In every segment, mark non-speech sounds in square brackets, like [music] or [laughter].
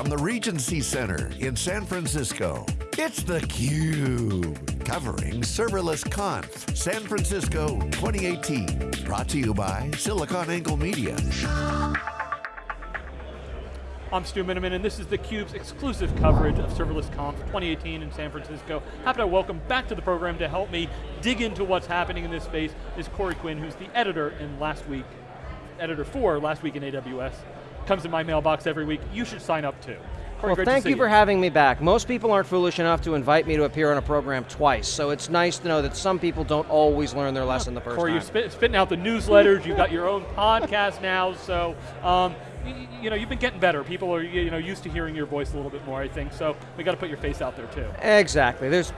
from the Regency Center in San Francisco, it's theCUBE, covering Serverless Conf San Francisco 2018. Brought to you by SiliconANGLE Media. I'm Stu Miniman, and this is theCUBE's exclusive coverage of Serverless Conf 2018 in San Francisco. Happy to welcome back to the program to help me dig into what's happening in this space is Corey Quinn, who's the editor in Last Week, editor for Last Week in AWS. Comes in my mailbox every week. You should sign up too. Corey, well, thank you for having me back. Most people aren't foolish enough to invite me to appear on a program twice, so it's nice to know that some people don't always learn their lesson the first Corey, time. you're spit, spitting out the newsletters, you've got your own podcast now, so um, you know, you've been getting better. People are you know, used to hearing your voice a little bit more, I think, so we got to put your face out there too. Exactly. There's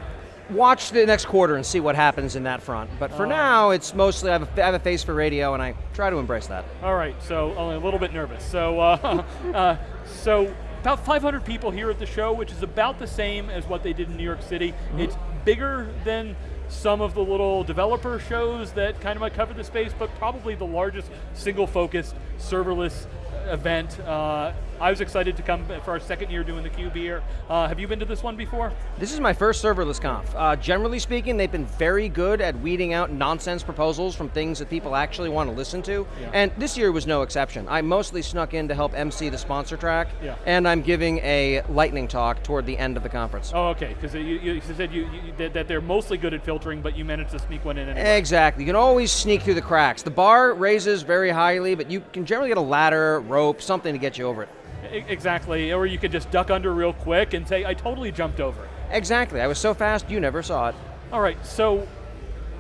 watch the next quarter and see what happens in that front. But for uh, now, it's mostly, I have, a, I have, a face for radio and I try to embrace that. All right, so only a little bit nervous. So, uh, [laughs] uh, so about 500 people here at the show, which is about the same as what they did in New York City. Mm -hmm. It's bigger than some of the little developer shows that kind of might cover the space, but probably the largest single focused serverless event. I was excited to come for our second year doing the Cube here. Uh, have you been to this one before? This is my first serverless conf. Uh, generally speaking, they've been very good at weeding out nonsense proposals from things that people actually want to listen to. Yeah. And this year was no exception. I mostly snuck in to help MC the sponsor track, yeah. and I'm giving a lightning talk toward the end of the conference. Oh, okay, because you, you, said you, you, that they're mostly good at filtering, but you managed to sneak one in anyway. Exactly, you can always sneak through the cracks. The bar raises very highly, but you can generally get a ladder, rope, something to get you over it. Exactly, or you could just duck under real quick and say, I totally jumped over. Exactly, I was so fast you never saw it. All right, so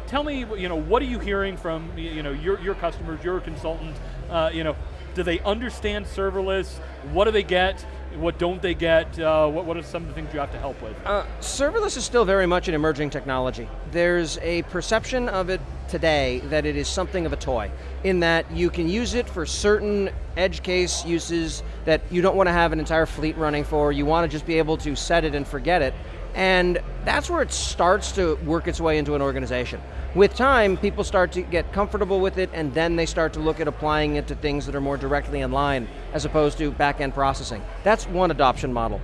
tell me, you know, what are you hearing from you know, your, your customers, your consultants, uh, you know, do they understand serverless? What do they get? What don't they get? Uh, what, what are some of the things you have to help with? Uh, serverless is still very much an emerging technology. There's a perception of it today that it is something of a toy, in that you can use it for certain edge case uses that you don't want to have an entire fleet running for, you want to just be able to set it and forget it, and that's where it starts to work its way into an organization. With time, people start to get comfortable with it and then they start to look at applying it to things that are more directly in line as opposed to back-end processing. That's one adoption model.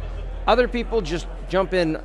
Other people just jump in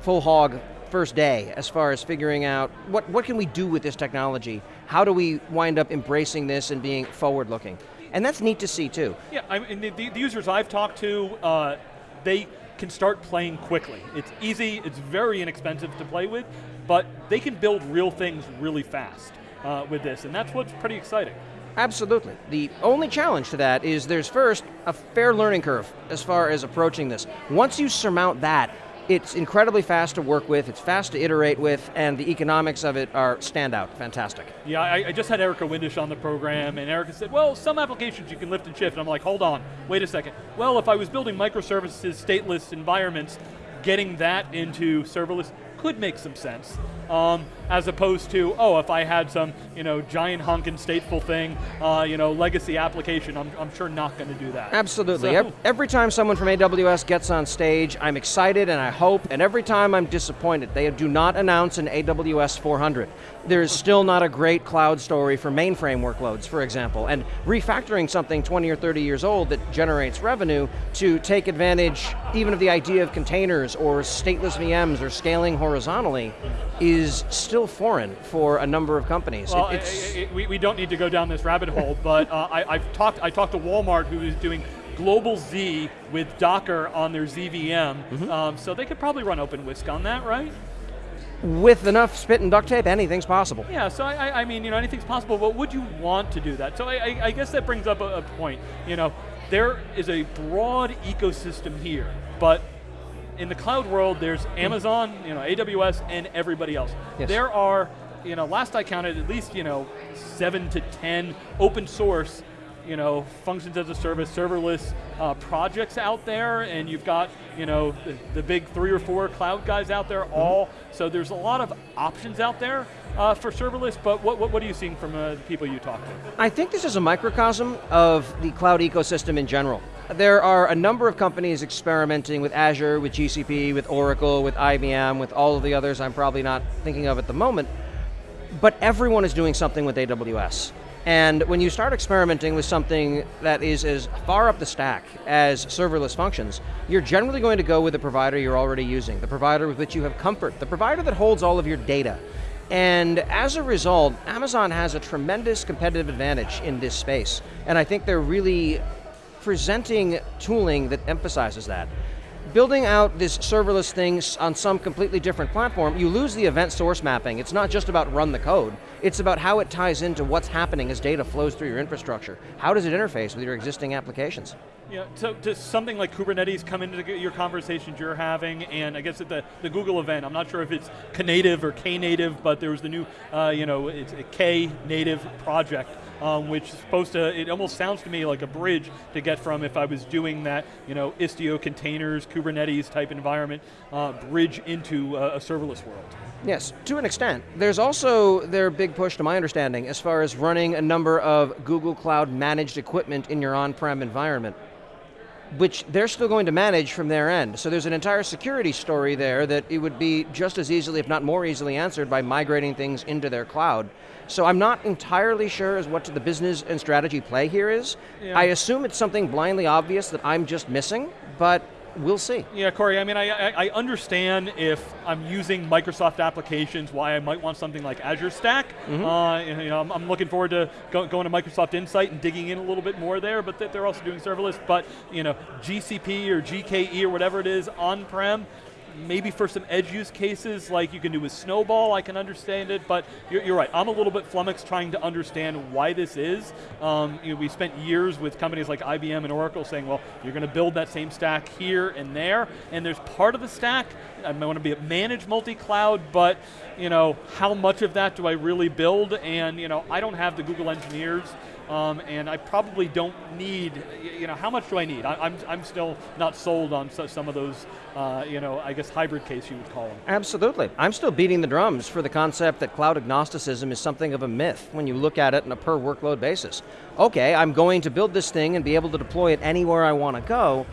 full hog first day as far as figuring out what, what can we do with this technology? How do we wind up embracing this and being forward looking? And that's neat to see too. Yeah, I mean, the, the users I've talked to, uh, they can start playing quickly. It's easy, it's very inexpensive to play with, but they can build real things really fast uh, with this, and that's what's pretty exciting. Absolutely. The only challenge to that is there's first a fair learning curve as far as approaching this. Once you surmount that, it's incredibly fast to work with, it's fast to iterate with, and the economics of it are standout, fantastic. Yeah, I, I, just had Erica Windisch on the program, and Erica said, well, some applications you can lift and shift, and I'm like, hold on, wait a second. Well, if I was building microservices, stateless environments, getting that into serverless could make some sense. Um, as opposed to, oh, if I had some you know, giant honking stateful thing, uh, you know, legacy application, I'm, I'm sure not going to do that. Absolutely. So. Every time someone from AWS gets on stage, I'm excited and I hope, and every time I'm disappointed. They do not announce an AWS 400. There's still not a great cloud story for mainframe workloads, for example, and refactoring something 20 or 30 years old that generates revenue to take advantage even of the idea of containers or stateless VMs or scaling horizontally is still foreign for a number of companies. Well, it, we, we don't need to go down this rabbit hole, but uh, I, have talked, I talked to Walmart who is doing global Z with Docker on their ZVM, mm -hmm. um, so they could probably run OpenWhisk on that, right? With enough spit and duct tape, anything's possible. Yeah, so I, I mean, you know, anything's possible, but would you want to do that? So I, I guess that brings up a, a point. You know, there is a broad ecosystem here, but in the cloud world, there's Amazon, you know, AWS, and everybody else. Yes. There are, you know, last I counted, at least, you know, seven to 10 open source you know, functions as a service, serverless uh, projects out there, and you've got, you know, the, the, big three or four cloud guys out there, mm -hmm. all. So there's a lot of options out there uh, for serverless, but what, what, what, are you seeing from uh, the people you talk to? I think this is a microcosm of the cloud ecosystem in general. There are a number of companies experimenting with Azure, with GCP, with Oracle, with IBM, with all of the others I'm probably not thinking of at the moment, but everyone is doing something with AWS. And when you start experimenting with something that is as far up the stack as serverless functions, you're generally going to go with the provider you're already using, the provider with which you have comfort, the provider that holds all of your data. And as a result, Amazon has a tremendous competitive advantage in this space. And I think they're really presenting tooling that emphasizes that building out this serverless thing on some completely different platform, you lose the event source mapping. It's not just about run the code. It's about how it ties into what's happening as data flows through your infrastructure. How does it interface with your existing applications? Yeah, so does something like Kubernetes come into your conversations you're having, and I guess at the, the Google event, I'm not sure if it's Knative or Knative, but there was the new, uh, you know, it's a K native project um, which is supposed to, it almost sounds to me like a bridge to get from if I was doing that, you know, Istio containers, Kubernetes type environment, uh, bridge into a, a serverless world. Yes, to an extent. There's also their big push, to my understanding, as far as running a number of Google Cloud managed equipment in your on-prem environment which they're still going to manage from their end. So there's an entire security story there that it would be just as easily, if not more easily answered by migrating things into their cloud. So I'm not entirely sure as what the business and strategy play here is. Yeah. I assume it's something blindly obvious that I'm just missing, but we'll see. Yeah, Corey, I mean, I, I, understand if I'm using Microsoft applications, why I might want something like Azure Stack. Mm -hmm. uh, you know, I'm, I'm, looking forward to go, going to Microsoft Insight and digging in a little bit more there, but they're also doing serverless, but you know, GCP or GKE or whatever it is on-prem, maybe for some edge use cases like you can do with Snowball, I can understand it, but you're, you're right, I'm a little bit flummoxed trying to understand why this is. Um, you know, we spent years with companies like IBM and Oracle saying, well, you're going to build that same stack here and there, and there's part of the stack, I want to be a managed multi-cloud, but you know, how much of that do I really build? And you know, I don't have the Google engineers um, and I probably don't need, you know, how much do I need? I, am I'm, I'm still not sold on some of those, uh, you know, I guess hybrid case you would call them. Absolutely. I'm still beating the drums for the concept that cloud agnosticism is something of a myth when you look at it on a per workload basis. Okay, I'm going to build this thing and be able to deploy it anywhere I want to go,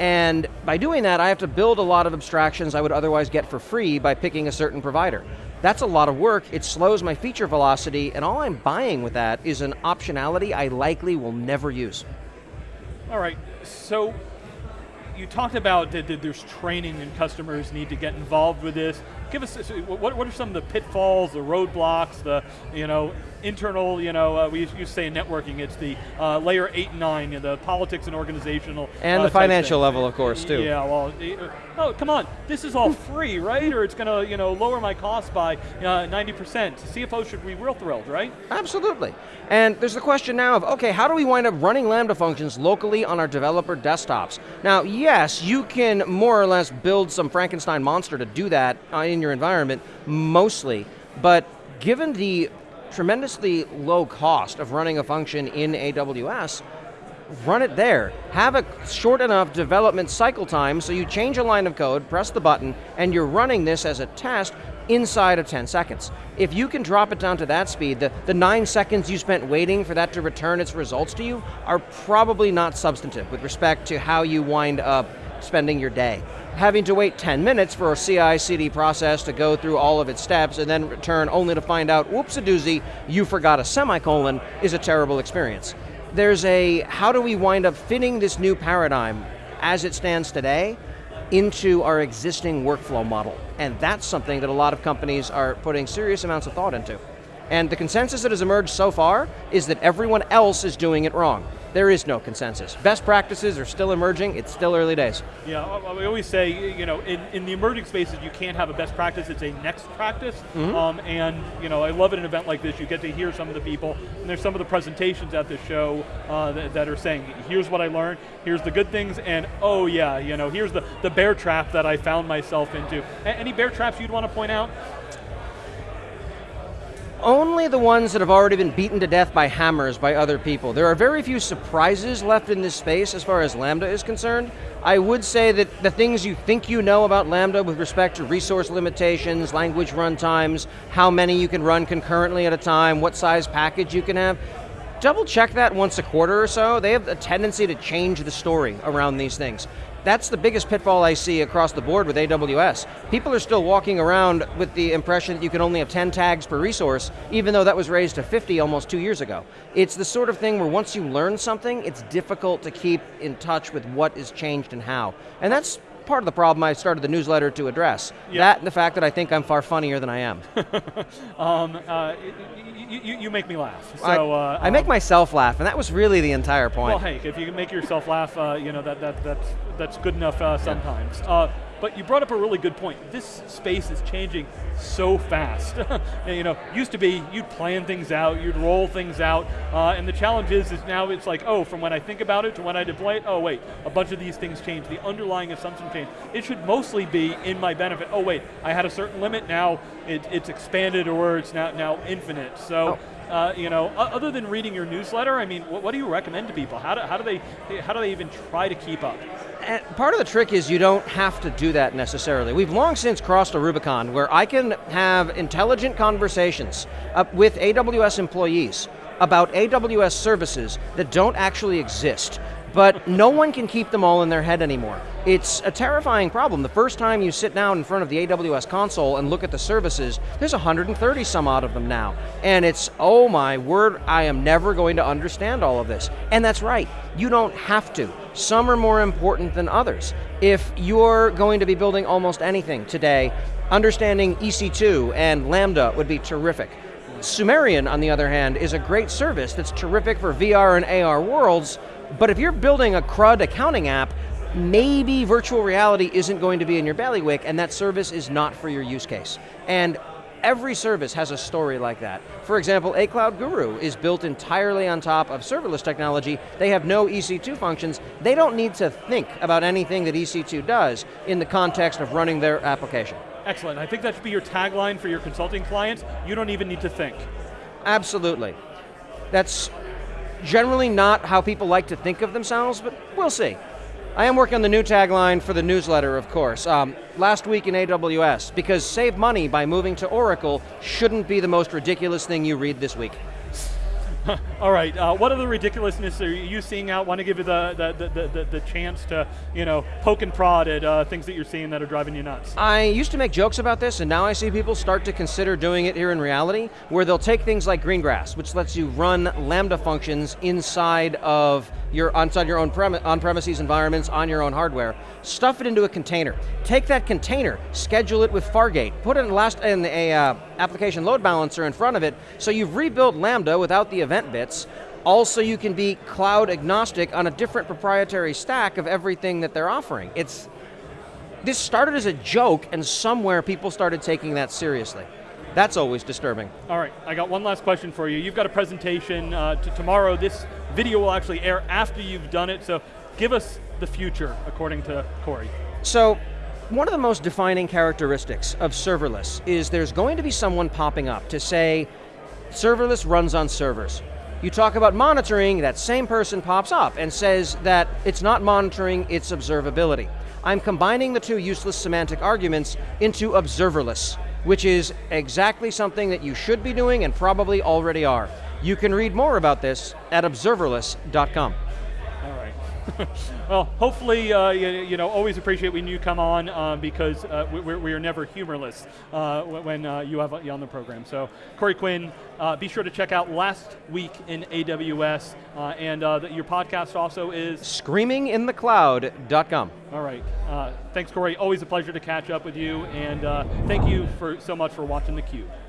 and by doing that, I have to build a lot of abstractions I would otherwise get for free by picking a certain provider. That's a lot of work, it slows my feature velocity, and all I'm buying with that is an optionality I likely will never use. All right, so you talked about that, there's training and customers need to get involved with this. Give us, what, what are some of the pitfalls, the roadblocks, the, you know, internal, you know, uh, we used to say in networking, it's the uh, layer eight and nine, you know, the politics and organizational. And uh, the financial level, of course, too. Yeah, well, uh, oh, come on, this is all free, right? Or it's going to, you know, lower my cost by 90%. Uh, CFO should be real thrilled, right? Absolutely. And there's the question now of, okay, how do we wind up running Lambda functions locally on our developer desktops? Now, yes, you can more or less build some Frankenstein monster to do that uh, in your environment, mostly, but given the tremendously low cost of running a function in AWS, run it there. Have a short enough development cycle time so you change a line of code, press the button, and you're running this as a test inside of 10 seconds. If you can drop it down to that speed, the, the nine seconds you spent waiting for that to return its results to you are probably not substantive with respect to how you wind up spending your day having to wait 10 minutes for a CI-CD process to go through all of its steps and then return only to find out, whoops a doozy, you forgot a semicolon, is a terrible experience. There's a, how do we wind up fitting this new paradigm as it stands today into our existing workflow model? And that's something that a lot of companies are putting serious amounts of thought into. And the consensus that has emerged so far is that everyone else is doing it wrong there is no consensus. Best practices are still emerging, it's still early days. Yeah, we always say, you know, in, in the emerging spaces, you can't have a best practice, it's a next practice. Mm -hmm. um, and, you know, I love at an event like this, you get to hear some of the people, and there's some of the presentations at this show uh, that, that, are saying, here's what I learned, here's the good things, and oh yeah, you know, here's the, the bear trap that I found myself into. A any bear traps you'd want to point out? Only the ones that have already been beaten to death by hammers by other people. There are very few surprises left in this space as far as Lambda is concerned. I would say that the things you think you know about Lambda with respect to resource limitations, language runtimes, how many you can run concurrently at a time, what size package you can have, double check that once a quarter or so. They have a tendency to change the story around these things. That's the biggest pitfall I see across the board with AWS. People are still walking around with the impression that you can only have 10 tags per resource, even though that was raised to 50 almost two years ago. It's the sort of thing where once you learn something, it's difficult to keep in touch with what is changed and how. And that's part of the problem I started the newsletter to address. Yeah. That and the fact that I think I'm far funnier than I am. [laughs] um, uh, you, you, make me laugh. So, I, uh, I make um, myself laugh, and that was really the entire point. Well, hey, if you can make yourself laugh, uh, you know that, that that's that's good enough uh, sometimes. Yeah. But you brought up a really good point. This space is changing so fast. [laughs] you know, used to be you'd plan things out, you'd roll things out, uh, and the challenge is, is now it's like, oh, from when I think about it to when I deploy it, oh wait, a bunch of these things change. The underlying assumption change. It should mostly be in my benefit. Oh wait, I had a certain limit, now it, it's expanded or it's now, now infinite. So. Oh. Uh, you know, other than reading your newsletter, I mean, what, what do you recommend to people? How do, how do they how do they even try to keep up? Part of the trick is you don't have to do that necessarily. We've long since crossed a Rubicon where I can have intelligent conversations uh, with AWS employees about AWS services that don't actually exist but no one can keep them all in their head anymore. It's a terrifying problem. The first time you sit down in front of the AWS console and look at the services, there's 130 some odd of them now. And it's, oh my word, I am never going to understand all of this. And that's right, you don't have to. Some are more important than others. If you're going to be building almost anything today, understanding EC2 and Lambda would be terrific. Sumerian, on the other hand, is a great service that's terrific for VR and AR worlds, but if you're building a CRUD accounting app, maybe virtual reality isn't going to be in your bailiwick and that service is not for your use case. And every service has a story like that. For example, A Cloud Guru is built entirely on top of serverless technology. They have no EC2 functions. They don't need to think about anything that EC2 does in the context of running their application. Excellent, I think that should be your tagline for your consulting clients. You don't even need to think. Absolutely. That's generally not how people like to think of themselves, but we'll see. I am working on the new tagline for the newsletter, of course. Um, last week in AWS, because save money by moving to Oracle shouldn't be the most ridiculous thing you read this week. [laughs] All right, uh, what other ridiculousness are you seeing out? Want to give you the, the, the, the, the chance to, you know, poke and prod at uh, things that you're seeing that are driving you nuts? I used to make jokes about this, and now I see people start to consider doing it here in reality, where they'll take things like Greengrass, which lets you run Lambda functions inside of your inside your own on-premises environments on your own hardware, stuff it into a container. Take that container, schedule it with Fargate, put it in, last, in a uh, application load balancer in front of it, so you've rebuilt Lambda without the event bits, also you can be cloud agnostic on a different proprietary stack of everything that they're offering. It's, this started as a joke and somewhere people started taking that seriously. That's always disturbing. All right, I got one last question for you. You've got a presentation uh, tomorrow. This video will actually air after you've done it, so give us the future, according to Corey. So, one of the most defining characteristics of serverless is there's going to be someone popping up to say, serverless runs on servers. You talk about monitoring, that same person pops up and says that it's not monitoring, it's observability. I'm combining the two useless semantic arguments into observerless, which is exactly something that you should be doing and probably already are. You can read more about this at observerless.com. [laughs] Well, hopefully, uh, you, you, know, always appreciate when you come on uh, because uh, we, we, are never humorless uh, when uh, you have you on the program. So, Corey Quinn, uh, be sure to check out Last Week in AWS, and the, your podcast also is screaminginthecloud.com. All right. thanks, Corey. Always a pleasure to catch up with you, and thank you for so much for watching theCUBE.